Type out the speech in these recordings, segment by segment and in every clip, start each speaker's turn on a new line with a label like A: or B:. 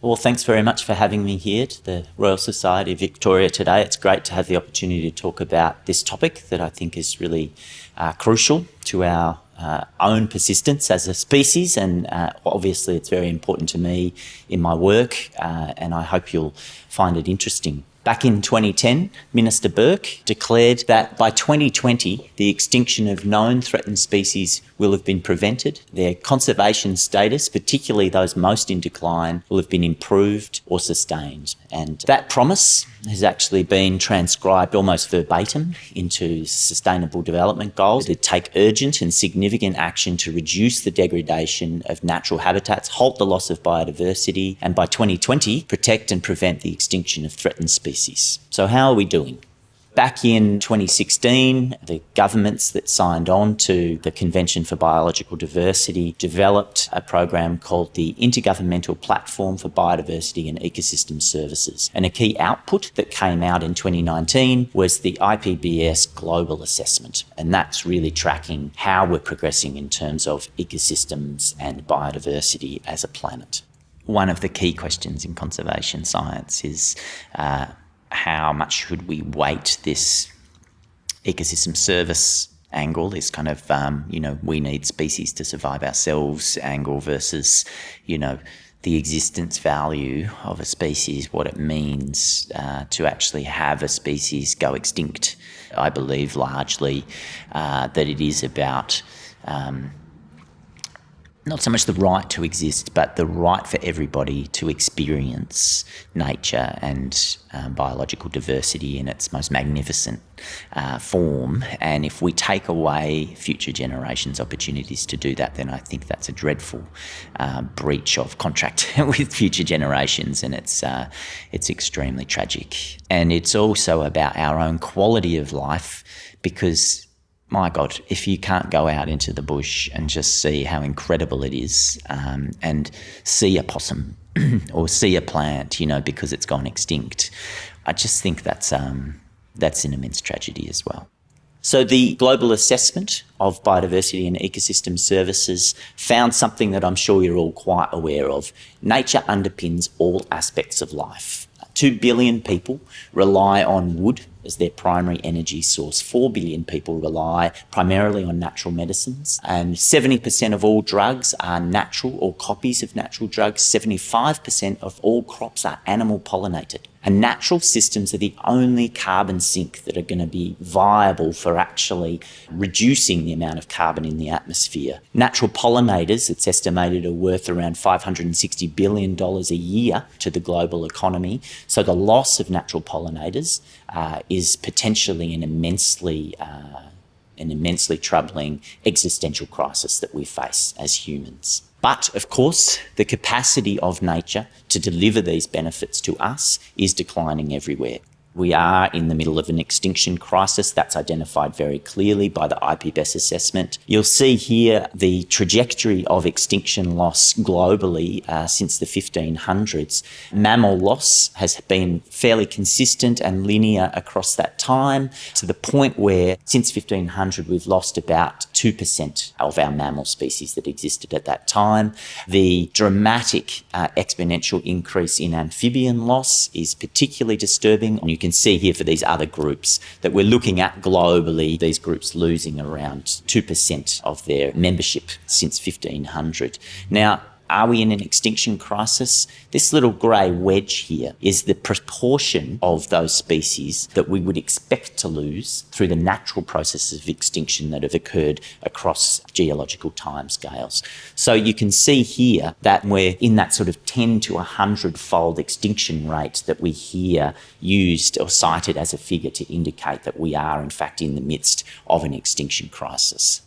A: Well, thanks very much for having me here to the Royal Society of Victoria today. It's great to have the opportunity to talk about this topic that I think is really uh, crucial to our uh, own persistence as a species, and uh, obviously it's very important to me in my work, uh, and I hope you'll find it interesting. Back in 2010, Minister Burke declared that by 2020, the extinction of known threatened species will have been prevented. Their conservation status, particularly those most in decline, will have been improved or sustained. And that promise has actually been transcribed almost verbatim into Sustainable Development Goals to take urgent and significant action to reduce the degradation of natural habitats, halt the loss of biodiversity, and by 2020, protect and prevent the extinction of threatened species. So how are we doing? Back in 2016, the governments that signed on to the Convention for Biological Diversity developed a program called the Intergovernmental Platform for Biodiversity and Ecosystem Services. And a key output that came out in 2019 was the IPBES Global Assessment. And that's really tracking how we're progressing in terms of ecosystems and biodiversity as a planet. One of the key questions in conservation science is uh, how much should we weight this ecosystem service angle, this kind of, um, you know, we need species to survive ourselves angle versus, you know, the existence value of a species, what it means uh, to actually have a species go extinct. I believe largely uh, that it is about um, not so much the right to exist, but the right for everybody to experience nature and um, biological diversity in its most magnificent uh, form. And if we take away future generations' opportunities to do that, then I think that's a dreadful uh, breach of contract with future generations, and it's uh, it's extremely tragic. And it's also about our own quality of life because my God, if you can't go out into the bush and just see how incredible it is um, and see a possum or see a plant, you know, because it's gone extinct, I just think that's, um, that's an immense tragedy as well. So the global assessment of biodiversity and ecosystem services found something that I'm sure you're all quite aware of. Nature underpins all aspects of life. Two billion people rely on wood as their primary energy source. 4 billion people rely primarily on natural medicines, and 70% of all drugs are natural or copies of natural drugs. 75% of all crops are animal pollinated. And natural systems are the only carbon sink that are going to be viable for actually reducing the amount of carbon in the atmosphere. Natural pollinators, it's estimated, are worth around $560 billion a year to the global economy. So the loss of natural pollinators uh, is potentially an immensely uh, an immensely troubling existential crisis that we face as humans. But of course, the capacity of nature to deliver these benefits to us is declining everywhere. We are in the middle of an extinction crisis that's identified very clearly by the IPBES assessment. You'll see here the trajectory of extinction loss globally uh, since the 1500s. Mammal loss has been fairly consistent and linear across that time to the point where since 1500 we've lost about 2% of our mammal species that existed at that time. The dramatic uh, exponential increase in amphibian loss is particularly disturbing. And you can see here for these other groups that we're looking at globally, these groups losing around 2% of their membership since 1500. Now, are we in an extinction crisis? This little grey wedge here is the proportion of those species that we would expect to lose through the natural processes of extinction that have occurred across geological timescales. So you can see here that we're in that sort of 10 to 100 fold extinction rate that we hear used or cited as a figure to indicate that we are in fact in the midst of an extinction crisis.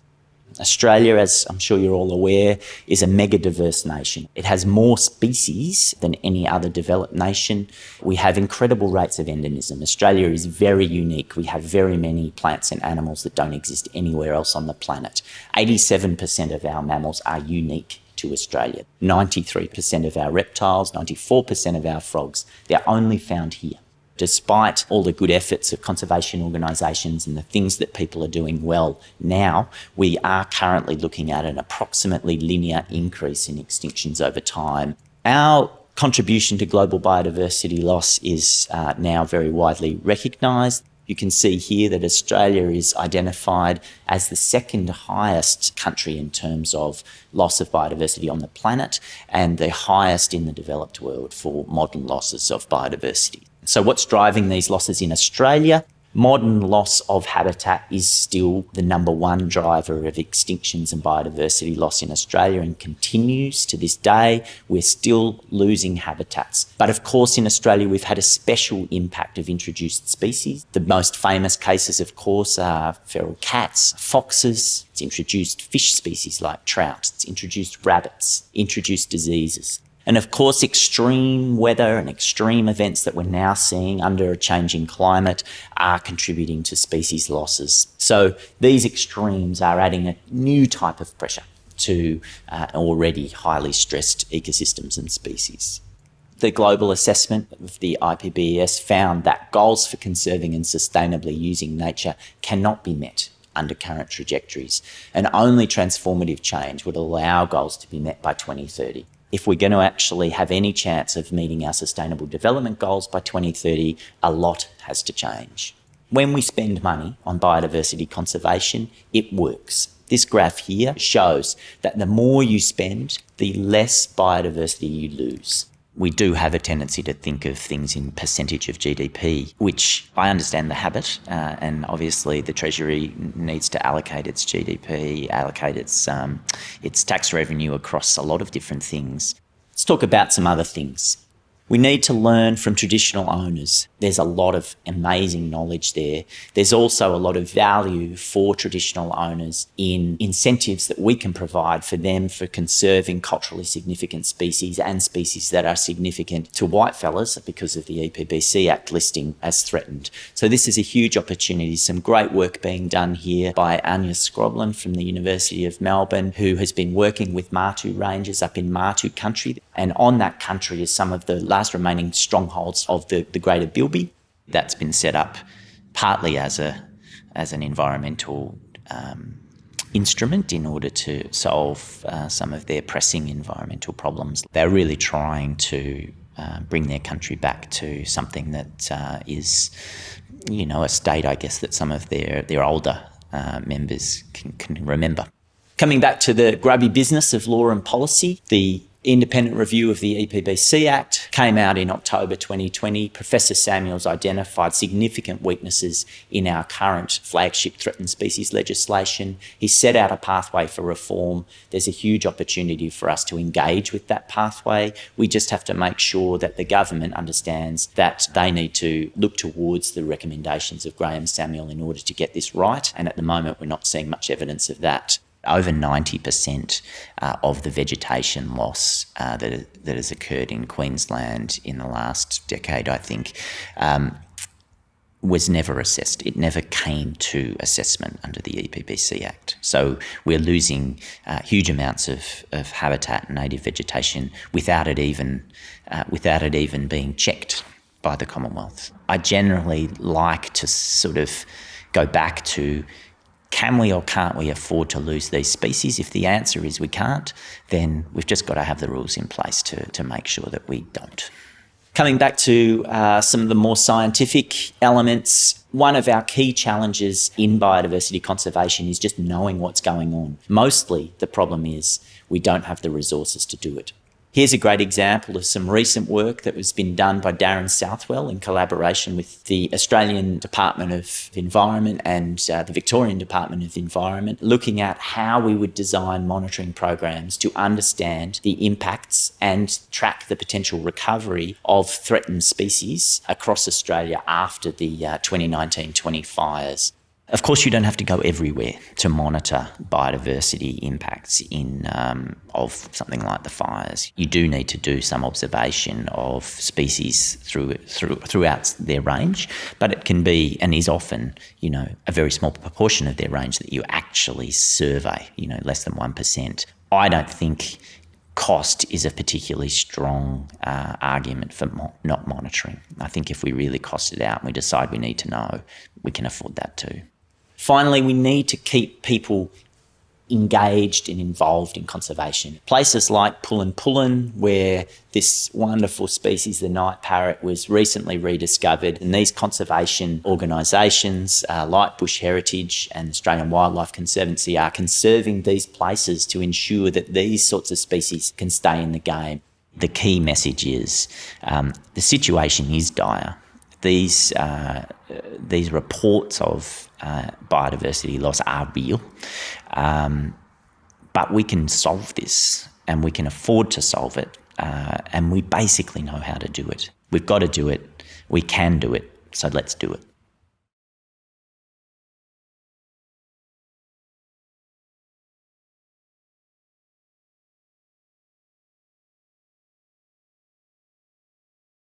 A: Australia, as I'm sure you're all aware, is a mega diverse nation. It has more species than any other developed nation. We have incredible rates of endemism. Australia is very unique. We have very many plants and animals that don't exist anywhere else on the planet. 87% of our mammals are unique to Australia. 93% of our reptiles, 94% of our frogs, they're only found here despite all the good efforts of conservation organisations and the things that people are doing well now, we are currently looking at an approximately linear increase in extinctions over time. Our contribution to global biodiversity loss is uh, now very widely recognised. You can see here that Australia is identified as the second highest country in terms of loss of biodiversity on the planet and the highest in the developed world for modern losses of biodiversity. So what's driving these losses in Australia? Modern loss of habitat is still the number one driver of extinctions and biodiversity loss in Australia and continues to this day. We're still losing habitats. But of course, in Australia, we've had a special impact of introduced species. The most famous cases, of course, are feral cats, foxes, it's introduced fish species like trout, it's introduced rabbits, introduced diseases. And of course, extreme weather and extreme events that we're now seeing under a changing climate are contributing to species losses. So these extremes are adding a new type of pressure to uh, already highly stressed ecosystems and species. The global assessment of the IPBES found that goals for conserving and sustainably using nature cannot be met under current trajectories, and only transformative change would allow goals to be met by 2030 if we're going to actually have any chance of meeting our sustainable development goals by 2030, a lot has to change. When we spend money on biodiversity conservation, it works. This graph here shows that the more you spend, the less biodiversity you lose we do have a tendency to think of things in percentage of GDP, which I understand the habit, uh, and obviously the Treasury needs to allocate its GDP, allocate its um, its tax revenue across a lot of different things. Let's talk about some other things. We need to learn from traditional owners. There's a lot of amazing knowledge there. There's also a lot of value for traditional owners in incentives that we can provide for them for conserving culturally significant species and species that are significant to whitefellas because of the EPBC Act listing as threatened. So this is a huge opportunity. Some great work being done here by Anja Skroblin from the University of Melbourne, who has been working with Martu Rangers up in Martu country. And on that country is some of the last remaining strongholds of the, the greater Bilby. That's been set up partly as a as an environmental um, instrument in order to solve uh, some of their pressing environmental problems. They're really trying to uh, bring their country back to something that uh, is, you know, a state, I guess, that some of their, their older uh, members can, can remember. Coming back to the grubby business of law and policy, the independent review of the EPBC Act came out in October 2020. Professor Samuels identified significant weaknesses in our current flagship threatened species legislation. He set out a pathway for reform. There's a huge opportunity for us to engage with that pathway. We just have to make sure that the government understands that they need to look towards the recommendations of Graeme Samuel in order to get this right. And at the moment, we're not seeing much evidence of that over 90% uh, of the vegetation loss uh, that, that has occurred in Queensland in the last decade, I think, um, was never assessed. It never came to assessment under the EPBC Act. So we're losing uh, huge amounts of, of habitat and native vegetation without it even uh, without it even being checked by the Commonwealth. I generally like to sort of go back to can we or can't we afford to lose these species? If the answer is we can't, then we've just got to have the rules in place to, to make sure that we don't. Coming back to uh, some of the more scientific elements, one of our key challenges in biodiversity conservation is just knowing what's going on. Mostly the problem is we don't have the resources to do it. Here's a great example of some recent work that was been done by Darren Southwell in collaboration with the Australian Department of Environment and uh, the Victorian Department of Environment, looking at how we would design monitoring programs to understand the impacts and track the potential recovery of threatened species across Australia after the uh, 2019-20 fires. Of course, you don't have to go everywhere to monitor biodiversity impacts in um, of something like the fires. You do need to do some observation of species through, through throughout their range, but it can be and is often, you know, a very small proportion of their range that you actually survey. You know, less than one percent. I don't think cost is a particularly strong uh, argument for mo not monitoring. I think if we really cost it out and we decide we need to know, we can afford that too. Finally, we need to keep people engaged and involved in conservation. Places like Pullen Pullen, where this wonderful species, the night parrot, was recently rediscovered, and these conservation organisations uh, like Bush Heritage and Australian Wildlife Conservancy are conserving these places to ensure that these sorts of species can stay in the game. The key message is um, the situation is dire. These uh, these reports of uh, biodiversity loss are real, um, but we can solve this and we can afford to solve it, uh, and we basically know how to do it. We've got to do it. We can do it. So let's do it.